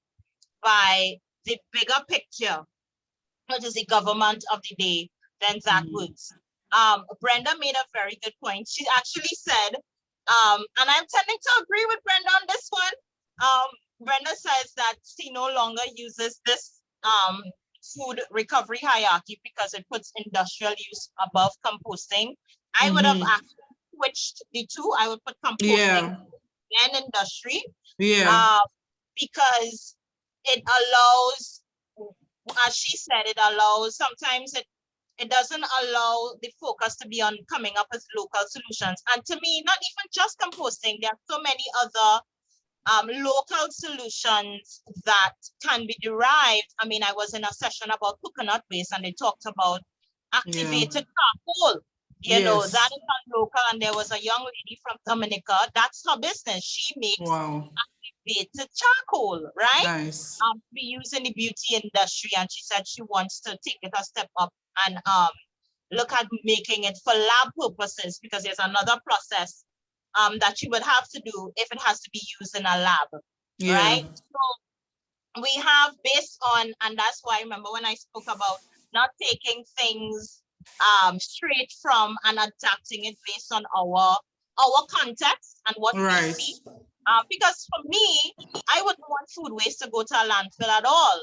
by the bigger picture, which is the government of the day, then that Mhm. works. Um, Brenda made a very good point. She actually said, um, and I'm tending to agree with Brenda on this one. Um, Brenda says that she no longer uses this um, food recovery hierarchy because it puts industrial use above composting. I would have Mhm. Switched the two. I would put composting Yeah, and industry yeah, uh, because it allows, as she said, it allows, sometimes it, it doesn't allow the focus to be on coming up with local solutions. And to me, not even just composting, there are so many other um, local solutions that can be derived. I mean, I was in a session about coconut waste and they talked about activated charcoal. You know, that is not local. And there was a young lady from Dominica, that's her business. She makes wow, activated charcoal, right? nice. Um, to be used in the beauty industry. And she said she wants to take it a step up and um look at making it for lab purposes because there's another process um that you would have to do if it has to be used in a lab Yeah, right? So we have based on, and that's why I remember when I spoke about not taking things um, straight from and adapting it based on our our context and what Right. we see. Uh, because for me, I wouldn't want food waste to go to a landfill at all.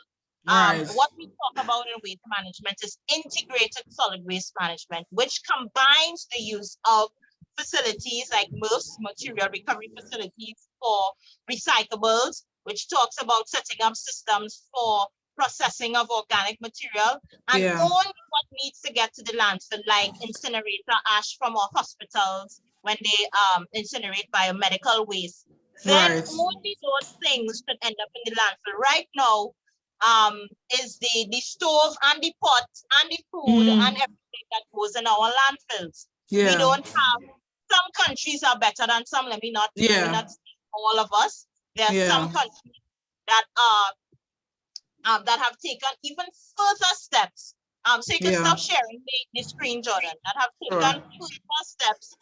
Um, Right. what we talk about in waste management is integrated solid waste management, which combines the use of facilities like most material recovery facilities for recyclables, which talks about setting up systems for processing of organic material and Yeah. only what needs to get to the landfill, like incinerator ash from our hospitals when they um, incinerate biomedical waste. Then Right. only those things should end up in the landfill. Right now, um, is the the stove and the pot and the food Mm. and everything that goes in our landfills. We don't have, some countries are better than some, let me not, Yeah. not say all of us. There are some countries that are, um, that have taken even further steps. Um, so you can Yeah. stop sharing the, the screen, Jordan, that have Sure. taken further steps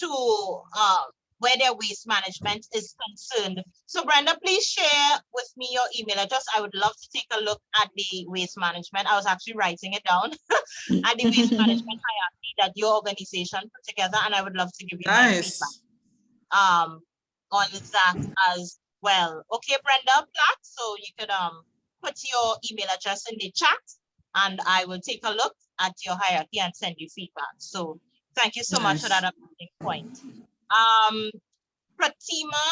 to, uh, where their waste management is concerned. So Brenda, please share with me your email address. I would love to take a look at the waste management. I was actually writing it down at the waste management hierarchy that your organization put together, and I would love to give you nice. feedback um, on that as well. Okay, Brenda Platt, so you could um put your email address in the chat, and I will take a look at your hierarchy and send you feedback. So thank you so much for that amazing point. Um, Pratima,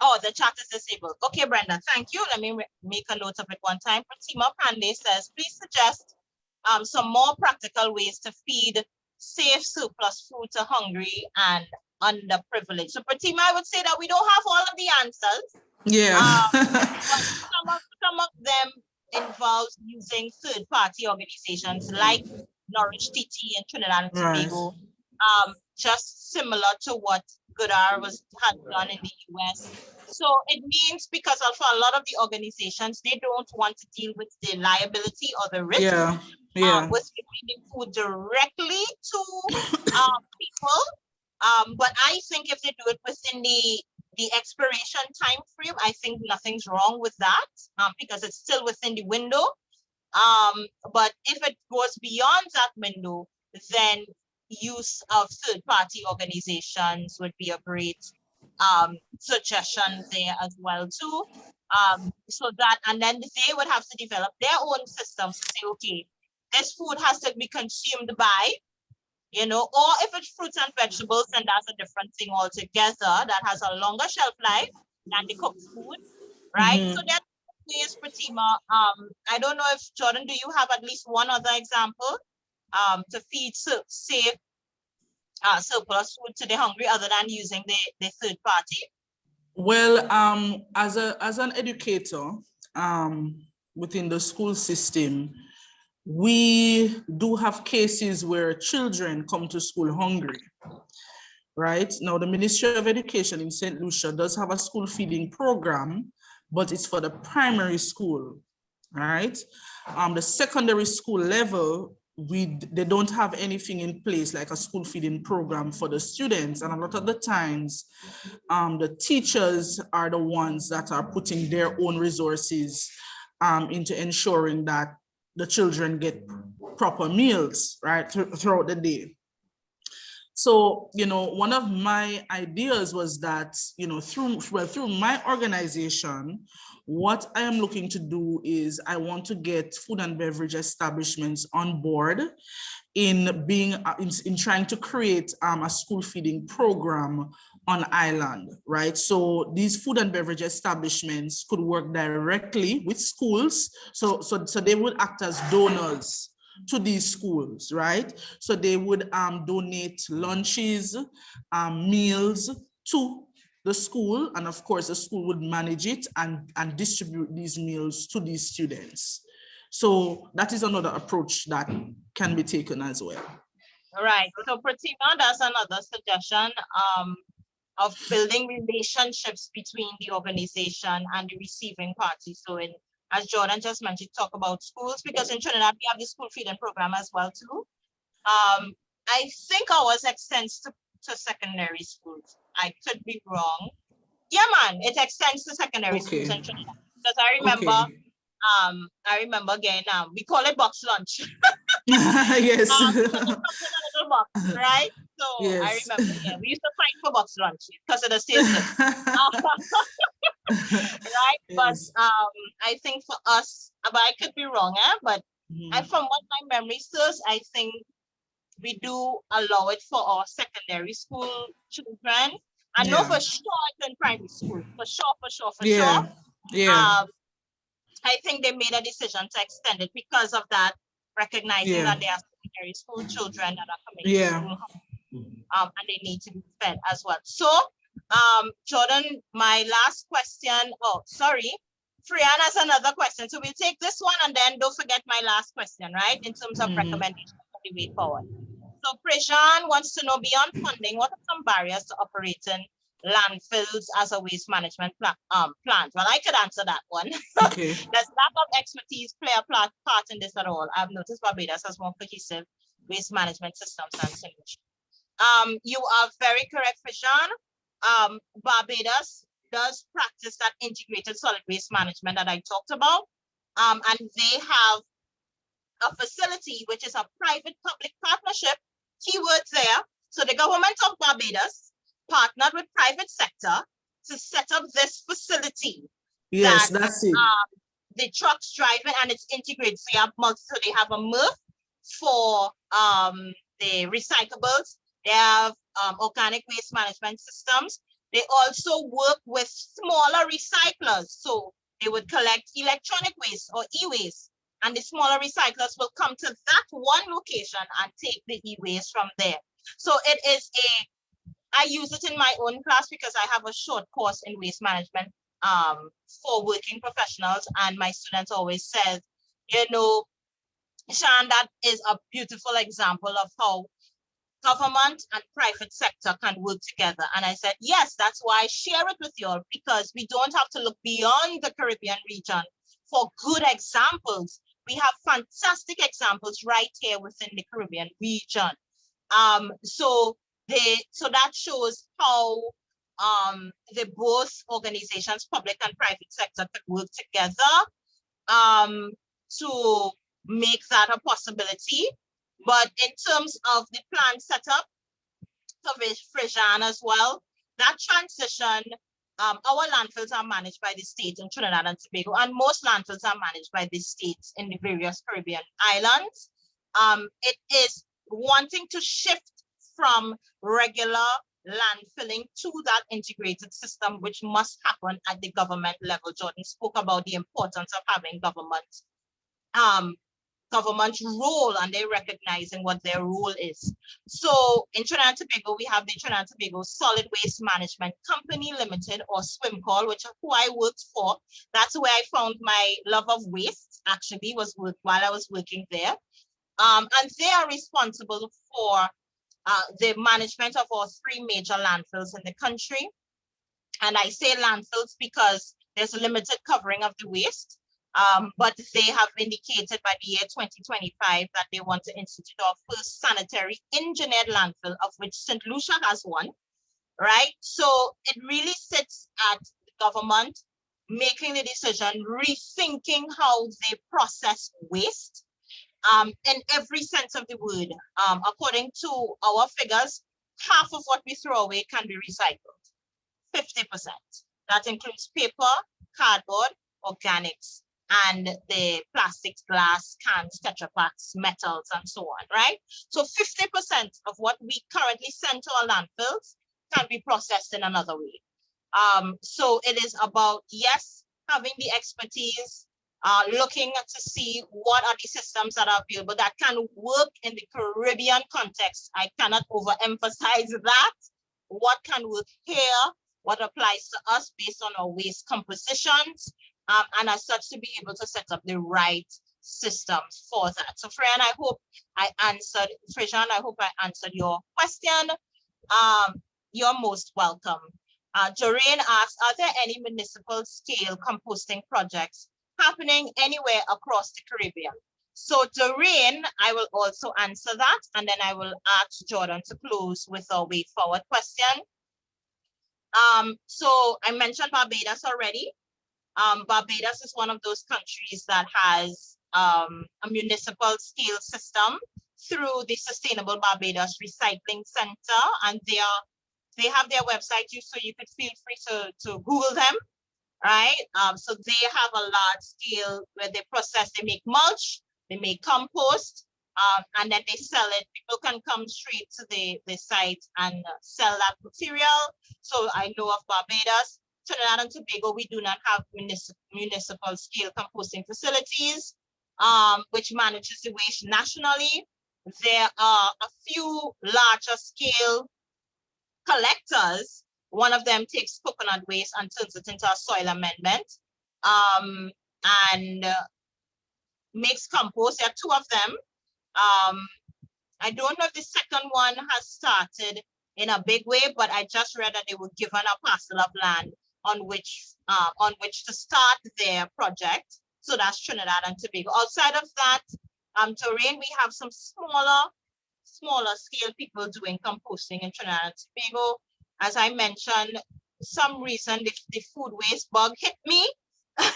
oh, the chat is disabled. Okay, Brenda, thank you. Let me make a note of it one time. Pratima Pandey says, please suggest um, some more practical ways to feed safe surplus food to hungry and underprivileged. So Pratima, I would say that we don't have all of the answers. Yeah. But some of, them involves using third-party organizations like Nourish TT in Trinidad and Right. Tobago. Um, just similar to what Goodr was had done in the US. So it means because of a lot of the organizations, they don't want to deal with the liability or the risk Yeah, um, yeah, with feeding food directly to um, people. Um, but I think if they do it within the the expiration time frame, I think nothing's wrong with that um, because it's still within the window. Um, but if it goes beyond that window, then use of third-party organizations would be a great um, suggestion there as well too. Um, so that, and then they would have to develop their own systems to say, okay, this food has to be consumed by, you know, or if it's fruits and vegetables, then that's a different thing altogether that has a longer shelf life than the cooked food, right? So that is Pratima. Um, I don't know if Jordan, do you have at least one other example um, to feed safe uh, surplus food to the hungry other than using the, the third party? Well, um, as a, as an educator, um, within the school system, we do have cases where children come to school hungry. Right now, the Ministry of Education in St. Lucia does have a school feeding program, but it's for the primary school, right? Um, the secondary school level, we they don't have anything in place like a school feeding program for the students, and a lot of the times, um, the teachers are the ones that are putting their own resources um, into ensuring that the children get proper meals, right, thr- throughout the day. So, you know, one of my ideas was that, you know, through, well, through my organization, what I am looking to do is I want to get food and beverage establishments on board in being, uh, in, in trying to create um, a school feeding program on island, right? So these food and beverage establishments could work directly with schools. So, so, so they would act as donors to these schools, right? So they would um, donate lunches, um, meals to the school. And of course, the school would manage it and, and distribute these meals to these students. So that is another approach that can be taken as well. Right, so Pratima, that's another suggestion um, of building relationships between the organization and the receiving party. So in, as Jordan just mentioned, talk about schools, because in Trinidad, we have the school feeding program as well too. Um, I think ours extends to, to secondary schools. I could be wrong. Yeah, man, it extends to secondary schools in Trinidad. Because I remember Okay. um, I remember again, um, we call it box lunch. yes. Um, so it comes in a little box, right? So I remember, yeah, we used to fight for box lunch because of the good. right? But um, I think for us, uh, but I could be wrong, eh? But Mhm. and from what my memory serves, I think we do allow it for our secondary school children. I know Yeah. for sure it's in primary school, for sure, for sure, for Yeah, sure. yeah, Um, I think they made a decision to extend it because of that, recognizing Yeah. that they are secondary school children that are coming to Yeah. school, um, and they need to be fed as well. So, um, Jordan, my last question, oh, sorry, Frian has another question. So we'll take this one and then don't forget my last question, right? In terms of Mhm. recommendations for the way forward. So Prejan wants to know beyond funding, what are some barriers to operating landfills as a waste management pla- um, plant? Well, I could answer that one. okay. Does lack of expertise play a part in this at all? I've noticed Barbados has more cohesive waste management systems and solutions. Um, you are very correct, Fishan. Um, Barbados does practice that integrated solid waste management that I talked about. Um, and they have a facility which is a private-public partnership, keywords there. So the government of Barbados partnered with private sector to set up this facility Yes, that, that's it. the trucks driving and it's integrated. So you have so they have a MRF for um the recyclables. They have um, organic waste management systems. They also work with smaller recyclers. So they would collect electronic waste or e-waste and the smaller recyclers will come to that one location and take the e-waste from there. So it is a, I use it in my own class because I have a short course in waste management um, for working professionals. And my students always says, you know, Sean, that is a beautiful example of how government and private sector can work together. And I said, yes, that's why I share it with you all because we don't have to look beyond the Caribbean region for good examples. We have fantastic examples right here within the Caribbean region. Um, so they, so that shows how um, the both organizations, public and private sector, could work together um, to make that a possibility. But in terms of the plan setup for Frijan as well, that transition, um, our landfills are managed by the state in Trinidad and Tobago, and most landfills are managed by the states in the various Caribbean islands. Um, it is wanting to shift from regular landfilling to that integrated system, which must happen at the government level. Jordan spoke about the importance of having government um, government role and they're recognizing what their role is. So in Trinidad and Tobago, we have the Trinidad and Tobago Solid Waste Management Company Limited or SWMCOL, which is who I worked for. That's where I found my love of waste actually was work while I was working there. Um, and they are responsible for uh, the management of our three major landfills in the country. And I say landfills because there's a limited covering of the waste. Um, but they have indicated by the year 2025 that they want to institute our first sanitary engineered landfill, of which St. Lucia has one, right? So it really sits at the government making the decision, rethinking how they process waste um, in every sense of the word. Um, according to our figures, half of what we throw away can be recycled, 50%. That includes paper, cardboard, organics, and the plastics, glass, cans, Tetra Paks, metals, and so on, right? So 50% of what we currently send to our landfills can be processed in another way. Um, so it is about, yes, having the expertise, uh, looking to see what are the systems that are available that can work in the Caribbean context. I cannot overemphasize that. What can work here, what applies to us based on our waste compositions, um, and as such to be able to set up the right systems for that. So Fran, I hope I answered, Frijan, I hope I answered your question. Um, you're most welcome. Uh, asked, are there any municipal scale composting projects happening anywhere across the Caribbean? So Doreen, I will also answer that, and then I will ask Jordan to close with our way forward question. Um, so I mentioned Barbados already. Um, Barbados is one of those countries that has um, a municipal scale system through the Sustainable Barbados Recycling Center, and they are they have their website, you so you could feel free to to Google them, right? Um, so they have a large scale where they process, they make mulch, they make compost, um, and then they sell it. People can come straight to the the site and uh, sell that material. So I know of Barbados. Trinidad and Tobago, we do not have municipal, municipal scale composting facilities, um, which manages the waste nationally. There are a few larger scale collectors. One of them takes coconut waste and turns it into a soil amendment um, and uh, makes compost. There are two of them. Um, I don't know if the second one has started in a big way, but I just read that they were given a parcel of land on which uh, on which to start their project. So that's Trinidad and Tobago. Outside of that, um, Doreen, we have some smaller, smaller scale people doing composting in Trinidad and Tobago. As I mentioned, some reason the, the food waste bug hit me. and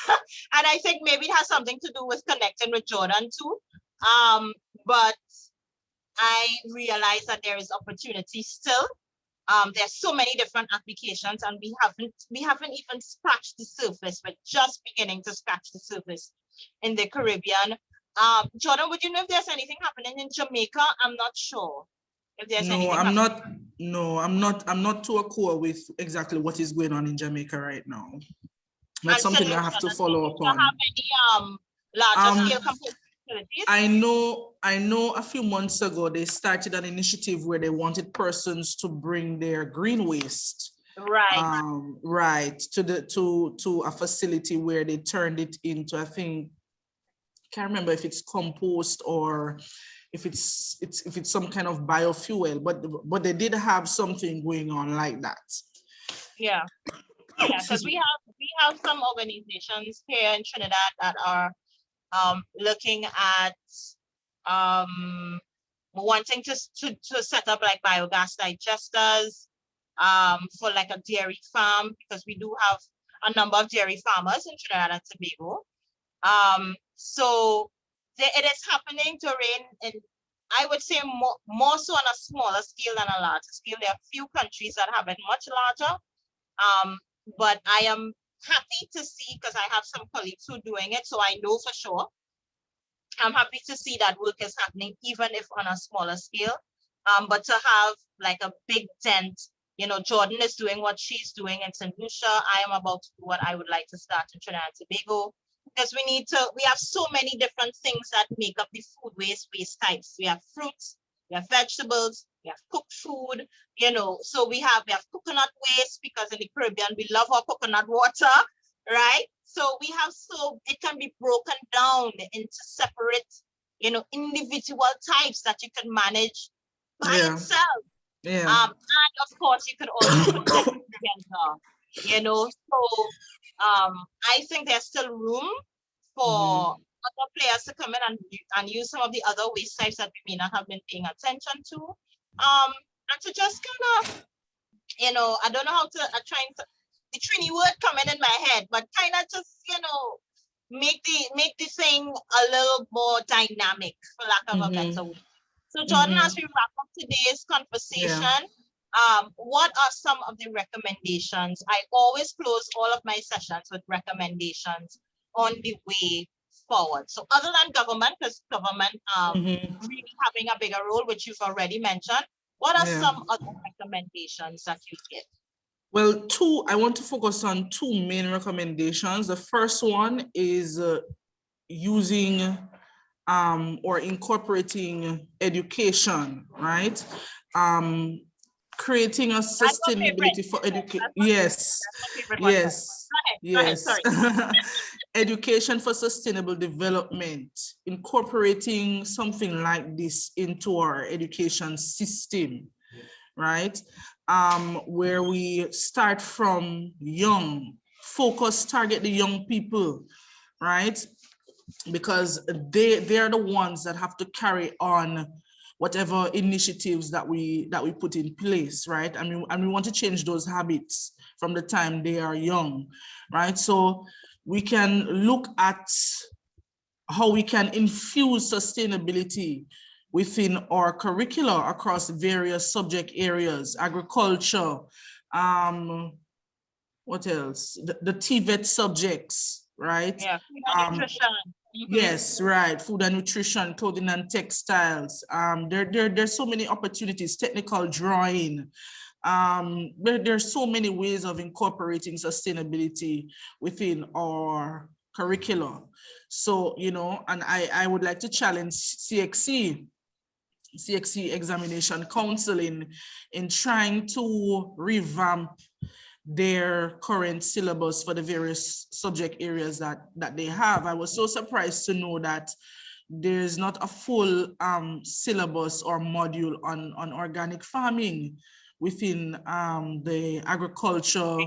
I think maybe it has something to do with connecting with Jordan too. Um, but I realize that there is opportunity still um, there's so many different applications and we haven't we haven't even scratched the surface. We're just beginning to scratch the surface in the Caribbean. Um, Jordan, would you know if there's anything happening in Jamaica? I'm not sure. If there's no, I'm not. No, I'm not. I'm not too acquainted with exactly what is going on in Jamaica right now. That's And something St. I have to follow up on. Have any um larger Um, scale? I know, I know a few months ago, they started an initiative where they wanted persons to bring their green waste. right. Um, right, to the, to, to a facility where they turned it into, I think, can't remember if it's compost or if it's, it's, if it's some kind of biofuel, but, but they did have something going on like that. Yeah. Yeah, because we have we have some organizations here in Trinidad that are um looking at um wanting to, to to set up like biogas digesters um for like a dairy farm because we do have a number of dairy farmers in Trinidad and Tobago. Um so it is happening Doreen in I would say more more so on a smaller scale than a larger scale. There are few countries that have it much larger. Um, but I am happy to see because I have some colleagues who are doing it, so I know for sure. I'm happy to see that work is happening, even if on a smaller scale. Um, but to have like a big dent, you know, Jordan is doing what she's doing in St. Lucia. I am about to do what I would like to start in Trinidad and Tobago. Because we need to, we have so many different things that make up the food waste waste types. We have fruits, we have vegetables, we have cooked food, you know, so we have we have coconut waste because in the Caribbean we love our coconut water, right? So we have so it can be broken down into separate, you know, individual types that you can manage by Yeah. itself. Yeah, Um, and of course you could also put them together, you know. So um, I think there's still room for other players to come in and, and use some of the other waste types that we may not have been paying attention to. Um, and to just kind of, you know, I don't know how to, I'm trying to, the Trini word coming in my head, but kind of just, you know, make the, make the thing a little more dynamic, for lack of a Mhm. better word. So Jordan, as Mhm. we wrap up today's conversation, um, what are some of the recommendations? I always close all of my sessions with recommendations on the way forward. So other than government, because government um, Mhm. really having a bigger role, which you've already mentioned, what are Yeah. some other recommendations that you give? Well, two, I want to focus on two main recommendations. The first one is uh, using um, or incorporating education, right? Um, creating a sustainability for education. Yes, That's my favorite one. yes, yes. Education for sustainable development, incorporating something like this into our education system, right? Um, where we start from young, focus, target the young people, right? Because they, they're the ones that have to carry on whatever initiatives that we that we put in place, right? I mean, and we want to change those habits from the time they are young, right? So we can look at how we can infuse sustainability within our curricula across various subject areas, agriculture, um, what else? The, the TVET subjects, right? Yeah, Um, nutrition. Mhm. Yes, right. Food and nutrition, clothing and textiles. Um, there, there, there's so many opportunities, technical drawing. Um, there, there's so many ways of incorporating sustainability within our curriculum. So, you know, and I, I would like to challenge CXC, CXC Examination Council in, in trying to revamp their current syllabus for the various subject areas that that they have. I was so surprised to know that there's not a full um, syllabus or module on on organic farming within um, the agriculture.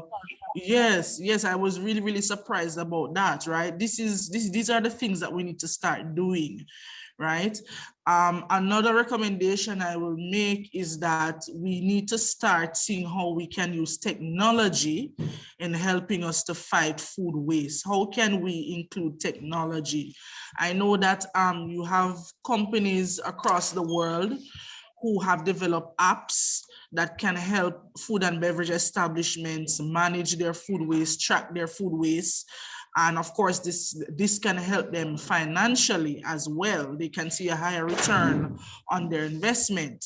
Yes, yes, I was really really surprised about that. Right, this is this these are the things that we need to start doing. Right. Um, another recommendation I will make is that we need to start seeing how we can use technology in helping us to fight food waste. How can we include technology? I know that um, you have companies across the world who have developed apps that can help food and beverage establishments manage their food waste, track their food waste, and of course, this, this can help them financially as well. They can see a higher return on their investment,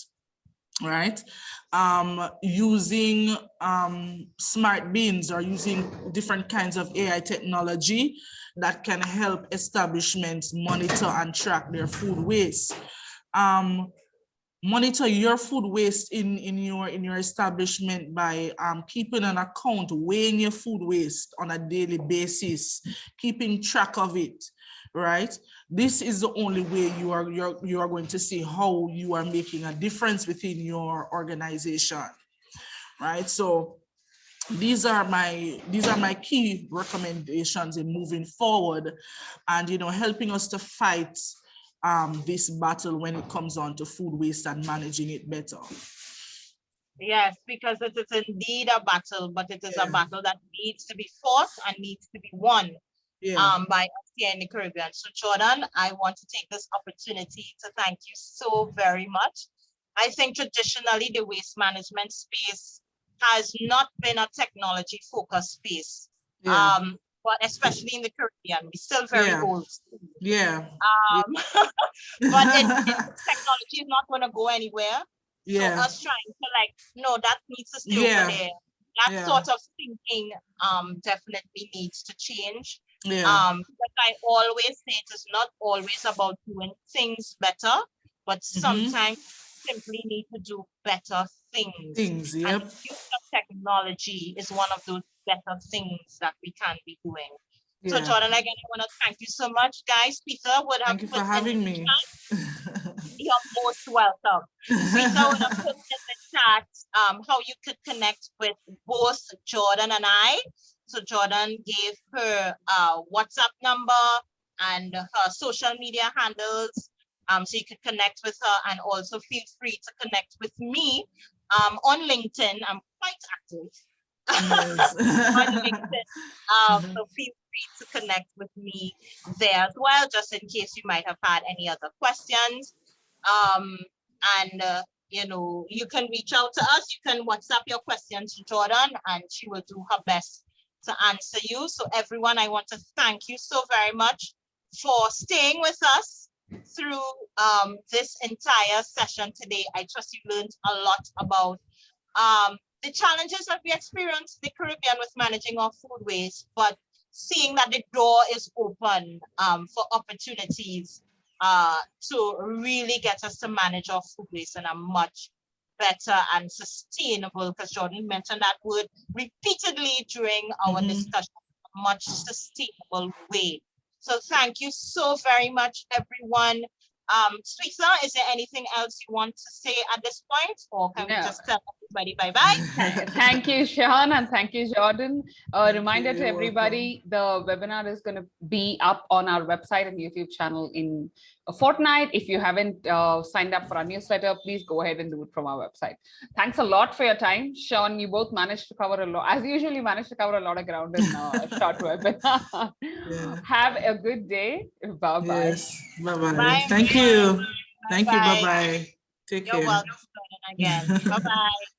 right? Um, using um, smart bins or using different kinds of AI technology that can help establishments monitor and track their food waste. Um, monitor your food waste in in your in your establishment by um, keeping an account weighing your food waste on a daily basis keeping track of it right? This is the only way you are you're you are going to see how you are making a difference within your organization right? So these are my these are my key recommendations in moving forward and you know helping us to fight um, this battle when it comes on to food waste and managing it better. Yes, because it is indeed a battle, but it is Yeah. a battle that needs to be fought and needs to be won Yeah, um, by us here in the Caribbean. So Jordan, I want to take this opportunity to thank you so very much. I think traditionally the waste management space has not been a technology focused space. yeah, Um, but especially in the Caribbean, we're still very Yeah. old. school. yeah, Um, but it, it- technology is not going to go anywhere. Yeah. So us trying to like, no, that needs to stay Yeah. over there. That Yeah. sort of thinking um definitely needs to change. yeah, Um, but I always say it is not always about doing things better, but Mhm. sometimes simply need to do better things. things, And yep, use of technology is one of those better things that we can be doing. So. Jordan, again, I want to thank you so much, guys. Peter would have Thank you for having me. You're most welcome. Rita would have put in the chat um, how you could connect with both Jordan and I. So Jordan gave her uh, WhatsApp number and her social media handles. Um, so you could connect with her and also feel free to connect with me um, on LinkedIn. I'm quite active Yes. on LinkedIn. Um, so feel free to connect with me there as well, just in case you might have had any other questions. Um, and uh, you know, you can reach out to us. You can WhatsApp your questions to Jordan, and she will do her best to answer you. So everyone, I want to thank you so very much for staying with us through um, this entire session today. I trust you learned a lot about um, the challenges that we experience in the Caribbean with managing our food waste, but seeing that the door is open um, for opportunities uh, to really get us to manage our food waste in a much better and sustainable, because Jordan mentioned that word repeatedly during our Mhm. discussion, a much sustainable way. So thank you so very much, everyone. Um, Switha, is there anything else you want to say at this point, or can we just tell everybody bye-bye? Thank you, Sean, and thank you, Jordan. A Thank reminder you, to you're everybody, the webinar is going to be up on our website and YouTube channel in a fortnight. If you haven't uh, signed up for our newsletter, please go ahead and do it from our website. Thanks a lot for your time. Sean, you both managed to cover a lot, as usually you managed to cover a lot of ground in uh, a short webinar. Yeah. Have a good day. Bye-bye. Yes, bye-bye. Bye, Thank everyone. you. Thank you, Bye-bye. bye-bye. Take You're care. welcome, again. Bye-bye.